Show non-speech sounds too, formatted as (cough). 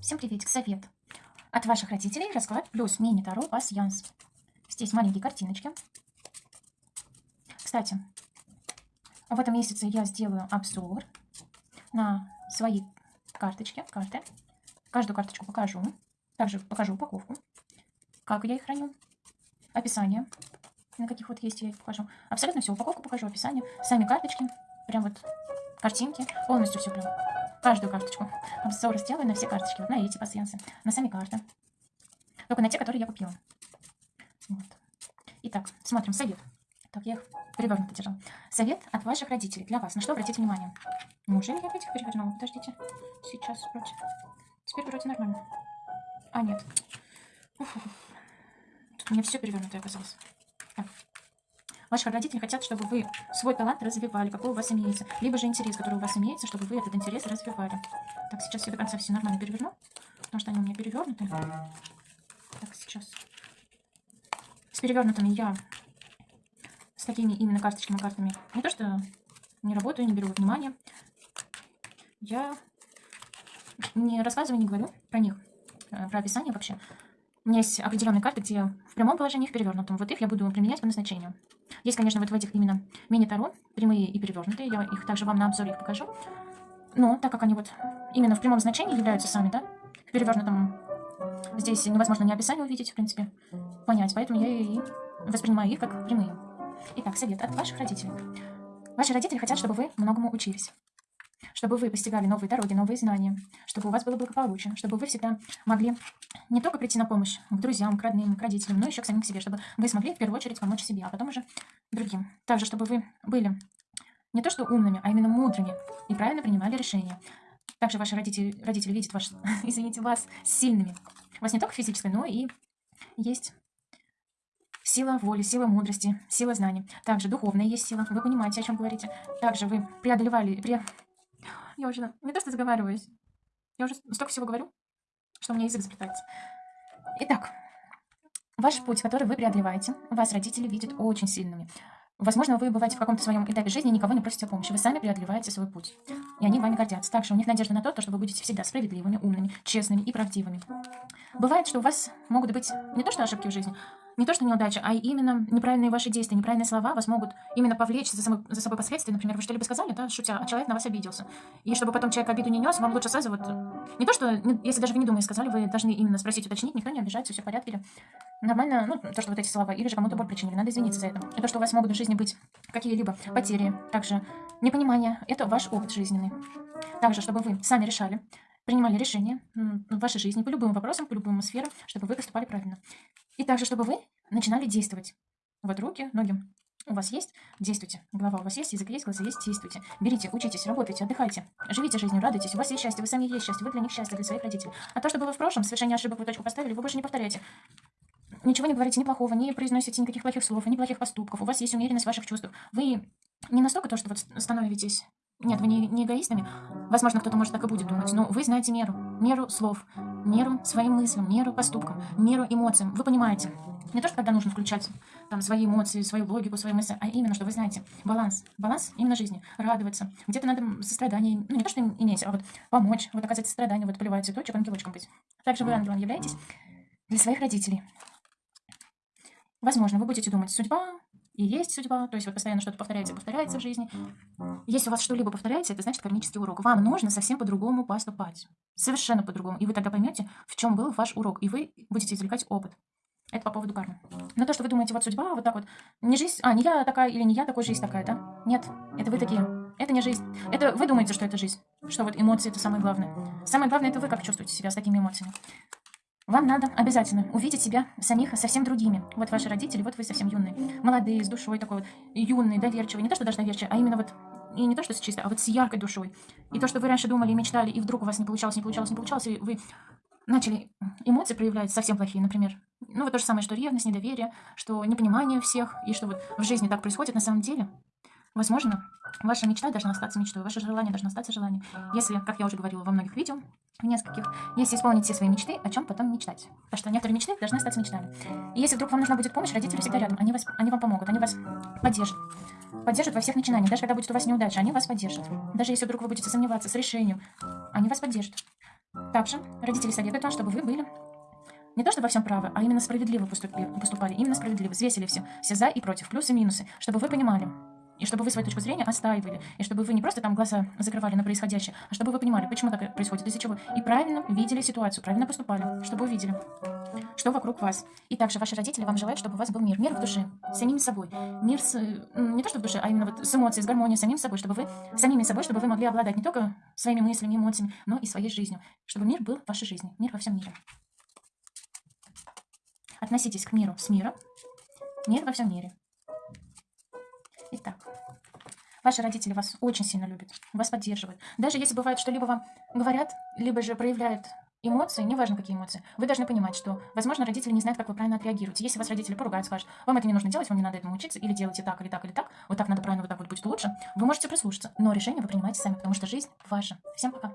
Всем приветик, совет. От ваших родителей расклад плюс мини-таро пасьянс. Здесь маленькие картиночки. Кстати, в этом месяце я сделаю обзор на свои карточки, карты. Каждую карточку покажу. Также покажу упаковку, как я их храню, описание, на каких вот есть я их покажу. Абсолютно все, упаковку покажу, описание, сами карточки, прям вот картинки, полностью все прям каждую карточку. Обзор сделаю на все карточки. Вот на эти пассиансы, на сами карты. Только на те, которые я купила. Вот. Итак, смотрим совет. Так, я их перевернуто держал. Совет от ваших родителей для вас. На что обратить внимание? Неужели я опять их перевернула? Подождите. Сейчас вроде. Теперь вроде нормально. А, нет. Уф -уф. Тут у меня все перевернутое оказалось. Так. Ваши родители хотят, чтобы вы свой талант развивали, какой у вас имеется. Либо же интерес, который у вас имеется, чтобы вы этот интерес развивали. Так, сейчас я до конца все нормально переверну, потому что они у меня перевернуты. Так, сейчас. С перевернутыми я с такими именно карточками, картами не то что не работаю, не беру внимания. Я не рассказываю, не говорю про них, э, про описание вообще. У меня есть определенные карты, где в прямом положении, в перевернутом. Вот их я буду применять по назначению. Есть, конечно, вот в этих именно мини-таро, прямые и перевернутые. Я их также вам на обзоре их покажу. Но так как они вот именно в прямом значении являются сами, да, в перевернутом здесь невозможно ни описание увидеть, в принципе, понять. Поэтому я и воспринимаю их как прямые. Итак, совет от ваших родителей. Ваши родители хотят, чтобы вы многому учились чтобы вы постигали новые дороги, новые знания, чтобы у вас было благополучие, чтобы вы всегда могли не только прийти на помощь к друзьям, к родным, к родителям, но еще к самим себе, чтобы вы смогли в первую очередь помочь себе, а потом уже другим. Также, чтобы вы были не то что умными, а именно мудрыми и правильно принимали решения. Также ваши родители, родители видят ваш, (laughs) извините, вас сильными. У вас не только физической, но и есть сила воли, сила мудрости, сила знаний. Также духовная есть сила. Вы понимаете, о чем говорите. Также вы преодолевали, пре, я уже не то что заговариваюсь. Я уже столько всего говорю, что у меня язык заплетается. Итак, ваш путь, который вы преодолеваете, вас родители видят очень сильными. Возможно, вы бываете в каком-то своем этапе жизни, никого не просите о помощи. Вы сами преодолеваете свой путь. И они вами гордятся. Также у них надежда на то, что вы будете всегда справедливыми, умными, честными и правдивыми. Бывает, что у вас могут быть не то что ошибки в жизни, не то что неудача, а именно неправильные ваши действия, неправильные слова вас могут именно повлечь за, собой, за собой последствия. Например, вы что-либо сказали, да, шутя, а человек на вас обиделся. И чтобы потом человек обиду не нес, вам лучше сразу вот... Не то, что, если даже вы не думаете сказали, вы должны именно спросить, уточнить, никто не обижается, все в порядке. Или нормально, ну, то, что вот эти слова, или же кому-то боль причинили, надо извиниться за это. И то, что у вас могут в жизни быть какие-либо потери, также непонимание, это ваш опыт жизненный. Также, чтобы вы сами решали, принимали решения в вашей жизни по любым вопросам, по любым сферам, чтобы вы поступали правильно. И также, чтобы вы начинали действовать. Вот руки, ноги у вас есть, действуйте. Голова у вас есть, язык есть, глаза есть, действуйте. Берите, учитесь, работайте, отдыхайте. Живите жизнью, радуйтесь. У вас есть счастье, вы сами есть счастье, вы для них счастье, для своих родителей. А то, что было в прошлом, совершение ошибок вы точку поставили, вы больше не повторяете. Ничего не говорите ни плохого, не произносите никаких плохих слов, ни плохих поступков. У вас есть умеренность ваших чувств. Вы не настолько то, что вот становитесь нет, вы не, не эгоистами. Возможно, кто-то может так и будет думать, но вы знаете меру. Меру слов, меру своим мыслям, меру поступкам, меру эмоциям. Вы понимаете. Не то, что когда нужно включать там свои эмоции, свою логику, свои мысли, а именно, что вы знаете баланс. Баланс именно жизни. Радоваться. Где-то надо сострадание, ну не то, что иметь, а вот помочь. Вот оказать сострадание, вот поливать цветочек, ангелочком быть. Также вы ангелом являетесь для своих родителей. Возможно, вы будете думать, судьба и есть судьба, то есть вот постоянно что-то повторяется, повторяется в жизни. Если у вас что-либо повторяется, это значит кармический урок. Вам нужно совсем по-другому поступать. Совершенно по-другому. И вы тогда поймете, в чем был ваш урок, и вы будете извлекать опыт. Это по поводу кармы. Но то, что вы думаете, вот судьба, вот так вот, не жизнь, а, не я такая или не я такой, жизнь такая, да? Нет, это вы такие. Это не жизнь. Это вы думаете, что это жизнь. Что вот эмоции это самое главное. Самое главное, это вы как чувствуете себя с такими эмоциями. Вам надо обязательно увидеть себя самих совсем другими. Вот ваши родители, вот вы совсем юные. Молодые, с душой такой вот, юные, доверчивые. Не то, что даже доверчивые, а именно вот и не то, что с чистой, а вот с яркой душой. И то, что вы раньше думали и мечтали, и вдруг у вас не получалось, не получалось, не получалось, и вы начали эмоции проявлять совсем плохие, например. Ну, вот то же самое, что ревность, недоверие, что непонимание всех, и что вот в жизни так происходит на самом деле. Возможно, ваша мечта должна остаться мечтой, ваше желание должно остаться желанием. Если, как я уже говорила во многих видео, в нескольких, если исполнить все свои мечты, о чем потом мечтать. Потому что некоторые мечты должны остаться мечтами. И если вдруг вам нужна будет помощь, родители всегда рядом, они, вас, они вам помогут, они вас поддержат. Поддержат во всех начинаниях, даже когда будет у вас неудача, они вас поддержат. Даже если вдруг вы будете сомневаться с решением, они вас поддержат. Также родители советуют вам, чтобы вы были не то, чтобы во всем правы, а именно справедливо поступи- поступали, именно справедливо, взвесили все, все за и против, плюсы и минусы, чтобы вы понимали, и чтобы вы свою точку зрения отстаивали, и чтобы вы не просто там глаза закрывали на происходящее, а чтобы вы понимали, почему так происходит, из-за чего, и правильно видели ситуацию, правильно поступали, чтобы увидели, что вокруг вас. И также ваши родители вам желают, чтобы у вас был мир, мир в душе, с самими собой, мир с, м, не то что в душе, а именно вот с эмоцией, с гармонией, с самим собой, чтобы вы, самими собой, чтобы вы могли обладать не только своими мыслями, эмоциями, но и своей жизнью, чтобы мир был в вашей жизни, мир во всем мире. Относитесь к миру с миром, мир во всем мире. Итак, ваши родители вас очень сильно любят, вас поддерживают. Даже если бывает, что либо вам говорят, либо же проявляют эмоции, неважно какие эмоции, вы должны понимать, что, возможно, родители не знают, как вы правильно отреагируете. Если вас родители поругают, скажут, вам это не нужно делать, вам не надо этому учиться, или делайте так, или так, или так, вот так надо правильно, вот так вот будет лучше, вы можете прислушаться, но решение вы принимаете сами, потому что жизнь ваша. Всем пока.